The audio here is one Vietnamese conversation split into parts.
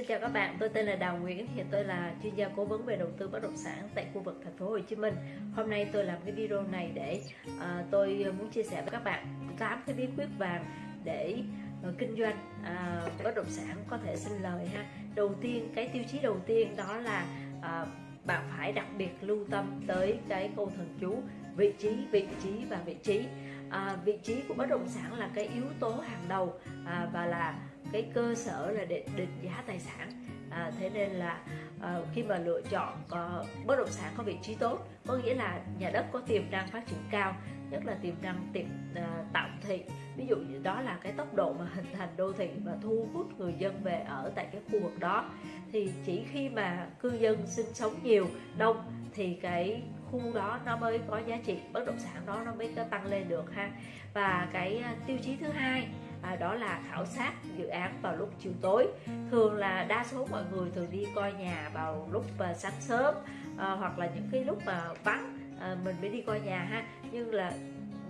Xin chào các bạn, tôi tên là Đào Nguyễn, hiện tôi là chuyên gia cố vấn về đầu tư bất động sản tại khu vực thành phố Hồ Chí Minh. Hôm nay tôi làm cái video này để uh, tôi muốn chia sẻ với các bạn 8 cái bí quyết vàng để uh, kinh doanh uh, bất động sản có thể sinh lời ha. Đầu tiên, cái tiêu chí đầu tiên đó là uh, bạn phải đặc biệt lưu tâm tới cái câu thần chú vị trí, vị trí và vị trí. À, vị trí của bất động sản là cái yếu tố hàng đầu à, và là cái cơ sở là để định giá tài sản. À, thế nên là à, khi mà lựa chọn có bất động sản có vị trí tốt có nghĩa là nhà đất có tiềm năng phát triển cao nhất là tiềm năng tiềm à, tạo thị. Ví dụ như đó là cái tốc độ mà hình thành đô thị và thu hút người dân về ở tại cái khu vực đó. Thì chỉ khi mà cư dân sinh sống nhiều đông thì cái khu đó nó mới có giá trị bất động sản đó nó mới có tăng lên được ha. Và cái à, tiêu chí thứ hai à, đó là khảo sát dự án vào lúc chiều tối. Thường là đa số mọi người thường đi coi nhà vào lúc uh, sáng sớm à, hoặc là những cái lúc mà vắng à, mình mới đi coi nhà ha. Nhưng là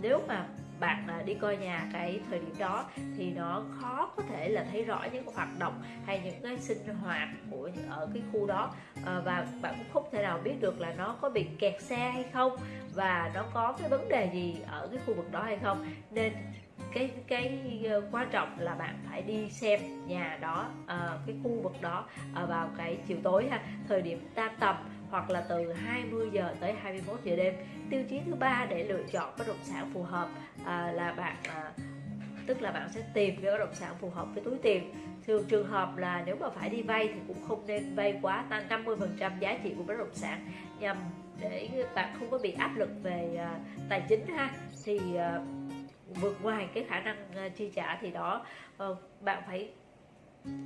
nếu mà bạn à, đi coi nhà cái thời điểm đó thì nó khó có thể là thấy rõ những hoạt động hay những cái sinh hoạt của ở cái khu đó. À, và bạn cũng không thể nào biết được là nó có bị kẹt xe hay không và nó có cái vấn đề gì ở cái khu vực đó hay không. Nên cái cái ờ, quan trọng là bạn phải đi xem nhà đó à, cái khu vực đó à, vào cái chiều tối ha thời điểm tan tầm hoặc là từ 20 giờ tới 21 giờ đêm. Tiêu chí thứ ba để lựa chọn bất động sản phù hợp à, là bạn à, tức là bạn sẽ tìm cái bất động sản phù hợp với túi tiền. Thường trường hợp là nếu mà phải đi vay thì cũng không nên vay quá tăng 50 phần trăm giá trị của bất động sản nhằm để bạn không có bị áp lực về uh, tài chính ha. Thì uh, vượt ngoài cái khả năng ờ, chi trả thì đó. Ờ, bạn phải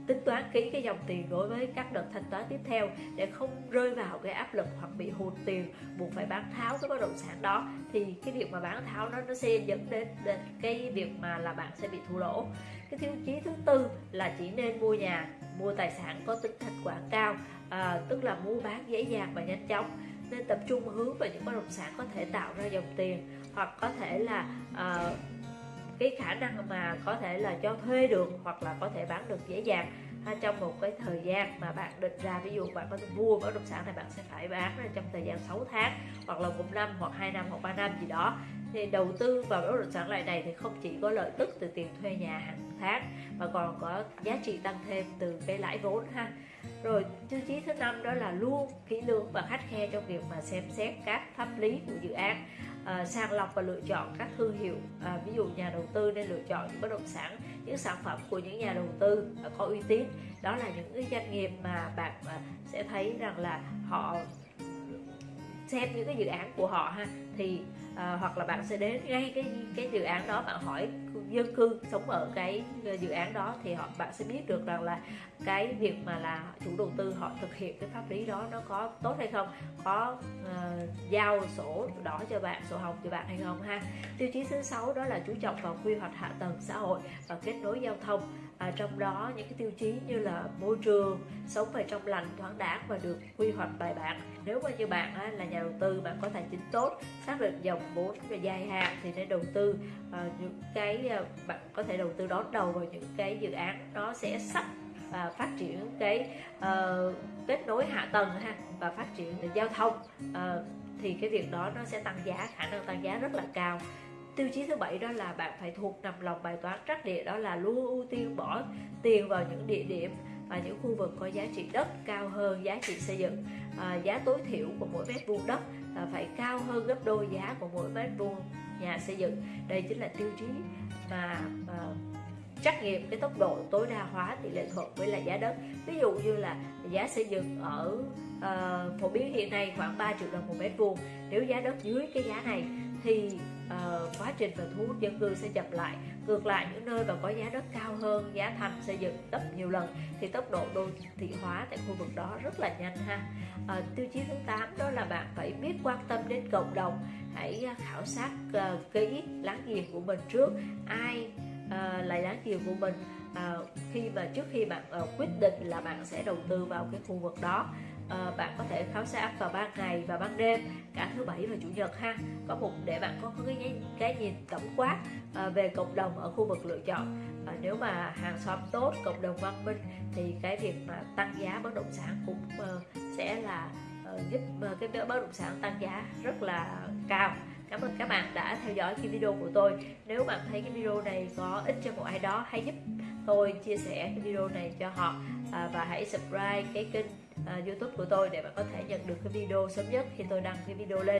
tính toán kỹ cái dòng tiền đối với các đợt thanh toán tiếp theo để không rơi vào cái áp lực hoặc bị hụt tiền buộc phải bán tháo cái bất động sản đó. Thì cái việc mà bán tháo nó nó sẽ dẫn đến, đến cái việc mà là bạn sẽ bị thua lỗ. Cái tiêu chí thứ tư là chỉ nên mua nhà mua tài sản có tính thanh khoản cao à, tức là mua bán dễ dàng và nhanh chóng. Nên tập trung hướng vào những bất động sản có thể tạo ra dòng tiền hoặc có thể là uh, cái khả năng mà có thể là cho thuê được hoặc là có thể bán được dễ dàng ha, trong một cái thời gian mà bạn định ra ví dụ bạn có thể mua bất động sản này bạn sẽ phải bán ra trong thời gian 6 tháng hoặc là một năm hoặc hai năm hoặc ba năm gì đó. Thì đầu tư vào bất động sản loại này thì không chỉ có lợi tức từ tiền thuê nhà hàng tháng mà còn có giá trị tăng thêm từ cái lãi vốn ha rồi tiêu chí thứ năm đó là luôn kỹ lưỡng và khắt khe trong việc mà xem xét các pháp lý của dự án à, sàng lọc và lựa chọn các thương hiệu à, ví dụ nhà đầu tư nên lựa chọn những bất động sản những sản phẩm của những nhà đầu tư à, có uy tín. Đó là những cái doanh nghiệp mà bạn à, sẽ thấy rằng là họ xem những cái dự án của họ ha. Thì à, hoặc là bạn sẽ đến ngay cái cái dự án đó bạn hỏi dân cư sống ở cái ờ, dự án đó thì họ bạn sẽ biết được rằng là cái việc mà là chủ đầu tư họ thực hiện cái pháp lý đó nó có tốt hay không có uh, giao sổ đỏ cho bạn sổ hồng cho bạn hay không ha. Tiêu chí thứ sáu đó là chú trọng vào quy hoạch hạ tầng xã hội và kết nối giao thông à, trong đó những cái tiêu chí như là môi trường sống về trong lành thoáng đãng và được quy hoạch bài bản. Nếu mà như bạn á, là nhà đầu tư bạn có tài chính tốt xác định dòng vốn về dài hạn thì nên đầu tư à, những cái à, bạn có thể đầu tư đón đầu vào những cái dự án nó sẽ sắp và phát triển cái uh, kết nối hạ tầng ha và phát triển giao thông. Uh, thì cái việc đó nó sẽ tăng giá khả năng tăng giá rất là cao tiêu chí thứ bảy đó là bạn phải thuộc nằm lòng bài toán trắc địa đó là luôn ưu tiên bỏ tiền vào những địa điểm và những khu vực có giá trị đất cao hơn giá trị xây dựng. À, giá tối thiểu của mỗi mét vuông đất là phải cao hơn gấp đôi giá của mỗi mét vuông nhà xây dựng. Đây chính là tiêu chí mà mà trắc nghiệm cái tốc độ tối đa hóa tỷ lệ thuận với lại giá đất. Ví dụ như là giá xây dựng ở uh, phổ biến hiện nay khoảng 3 triệu đồng một mét vuông. Nếu giá đất dưới cái giá này thì uh, quá trình và thu hút dân cư sẽ chậm lại. Ngược lại những nơi mà có giá đất cao hơn giá thành xây dựng gấp nhiều lần thì tốc độ đô thị hóa tại khu vực đó rất là nhanh ha. Uh, tiêu chí thứ 8 đó là bạn phải biết quan tâm đến cộng đồng. Hãy khảo sát uh, kỹ láng giềng của mình trước. Ai uh, là nhiều của mình. À, khi mà trước khi bạn uh, quyết định là bạn sẽ đầu tư vào cái khu vực đó à, bạn có thể khảo sát vào ban ngày và ban đêm cả thứ bảy và chủ nhật ha. Có một để bạn có cái cái nhìn tổng quát à, về cộng đồng ở khu vực lựa chọn. À, nếu mà hàng xóm tốt cộng đồng văn minh thì cái việc mà tăng giá bất động sản cũng uh, sẽ là uh, giúp uh, cái bất động sản tăng giá rất là cao cảm ơn các bạn đã theo dõi cái video của tôi. Nếu bạn thấy cái video này có ích cho một ai đó hãy giúp tôi chia sẻ cái video này cho họ à, và hãy subscribe cái kênh à, youtube của tôi để bạn có thể nhận được cái video sớm nhất khi tôi đăng cái video lên.